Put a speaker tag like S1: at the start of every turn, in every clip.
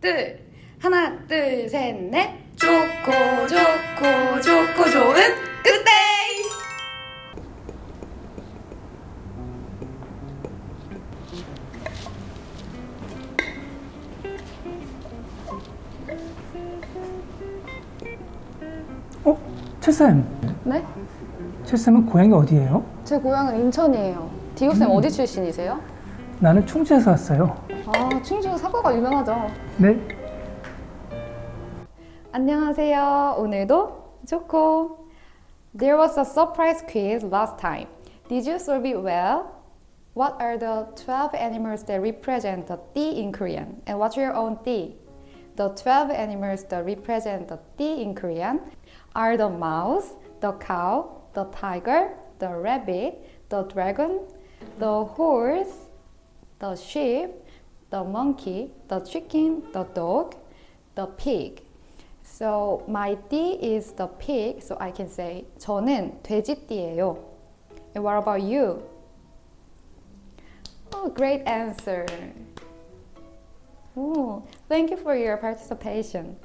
S1: 둘 하나 둘 셋 넷 좋고 좋고 좋고 좋은 그때
S2: 어? 칠쌤,
S3: 네?
S2: 칠쌤은 고향이 어디예요?
S3: 제 고향은 인천이에요. 디오쌤 어디 출신이세요?
S2: 나는 충주에서 왔어요.
S3: 아, 충주 사과가 유명하죠.
S2: 네?
S1: 안녕하세요 오늘도 좋고 There was a surprise quiz last time Did you solve it well? What are the 12 animals that represent the 띠 in Korean? And what's your own 띠? The 12 animals that represent the 띠 in Korean are the mouse, the cow, the tiger, the rabbit, the dragon, the horse, the sheep, the monkey, the chicken, the dog, the pig. So my 띠 is the pig, so I can say 저는 돼지띠예요. And what about you? Oh, great answer. Ooh, thank you for your participation.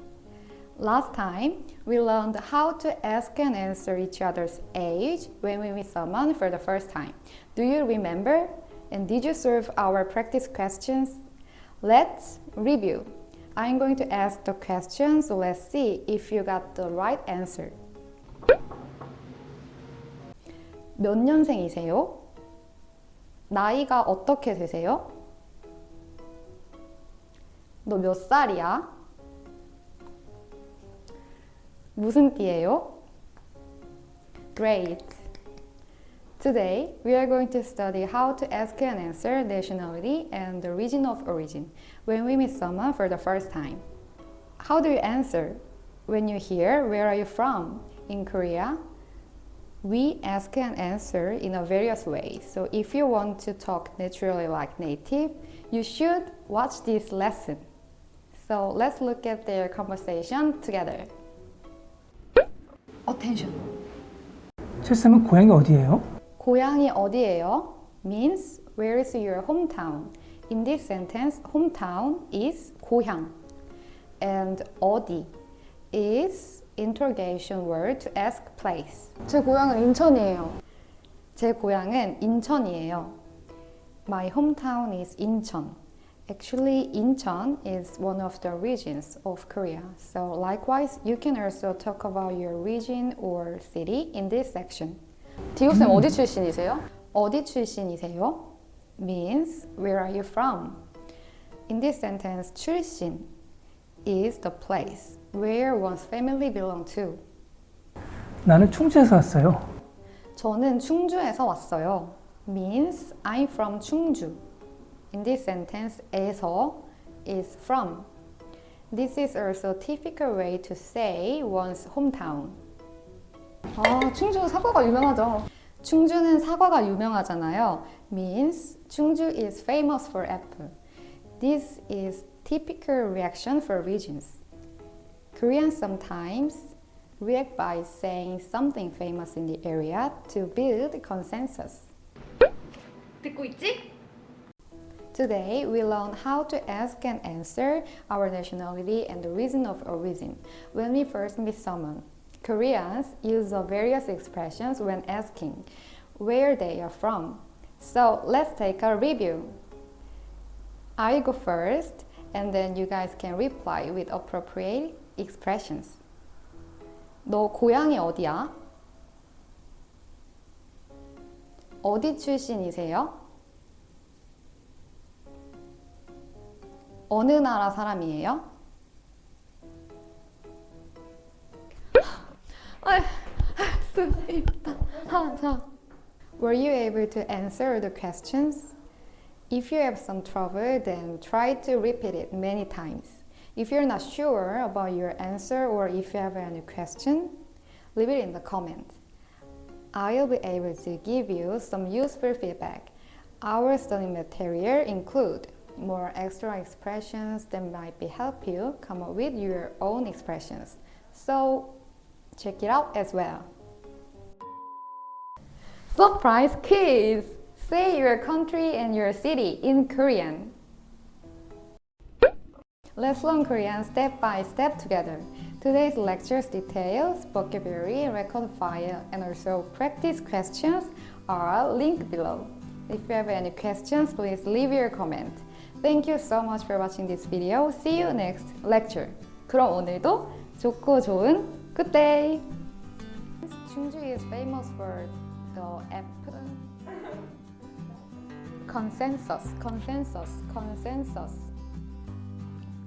S1: Last time, we learned how to ask and answer each other's age when we meet someone for the first time. Do you remember? And did you solve our practice questions? Let's review. I'm going to ask the questions, so let's see if you got the right answer. 몇 년생이세요? 나이가 어떻게 되세요? 너 몇 살이야? 무슨 띠예요? Great! Today, we are going to study how to ask and answer nationality and the region of origin when we meet someone for the first time. How do you answer? When you hear, where are you from? In Korea, we ask and answer in a various ways. So if you want to talk naturally like native, you should watch this lesson. So let's look at their conversation together. Attention.
S2: 칠쌤은 고향이 어디예요?
S1: 고향이 어디예요? means where is your hometown? In this sentence, hometown is 고향 and 어디 is interrogation word to ask place.
S3: 제 고향은 인천이에요.
S1: 제 고향은 인천이에요. My hometown is 인천. Actually, Incheon is one of the regions of Korea. So likewise, you can also talk about your region or city in this section.
S3: 디오쌤 어디 출신이세요?
S1: 어디 출신이세요? means where are you from? In this sentence, 출신 is the place where one's family belong to.
S2: 나는 충주에서 왔어요.
S1: 저는 충주에서 왔어요. means I'm from 충주. In this sentence, 에서 is from. This is also a typical way to say one's hometown.
S3: 아, 충주 사과가 유명하죠.
S1: 충주는 사과가 유명하잖아요. means 충주 is famous for apple. This is typical reaction for regions. Koreans sometimes react by saying something famous in the area to build consensus. 듣고 있지? Today, we learn how to ask and answer our nationality and the reason of origin when we first meet someone. Koreans use the various expressions when asking where they are from. So let's take a review. I go first and then you guys can reply with appropriate expressions. 너 고향이 어디야? 어디 출신이세요? 어느 나라 사람이에요? 아, 숨있다. 자. Were you able to answer the questions? If you have some trouble, then try to repeat it many times. If you're not sure about your answer or if you have any question, leave it in the comments. I'll be able to give you some useful feedback. Our study material include more extra expressions that might be help you come up with your own expressions. So check it out as well. Surprise quiz! Say your country and your city in Korean. Let's learn Korean step by step together. Today's lecture's details, vocabulary, record file, and also practice questions are linked below. If you have any questions, please leave your comment. Thank you so much for watching this video. See you next lecture. 그럼 오늘도 좋고 좋은 good day. Chungju is famous for the apple consensus, consensus, consensus,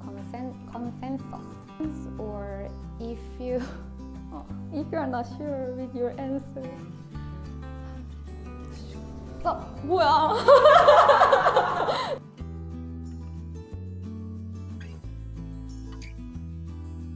S1: Consen- consensus. Or if you oh, if you are not sure with your answer. Stop.
S3: 뭐야?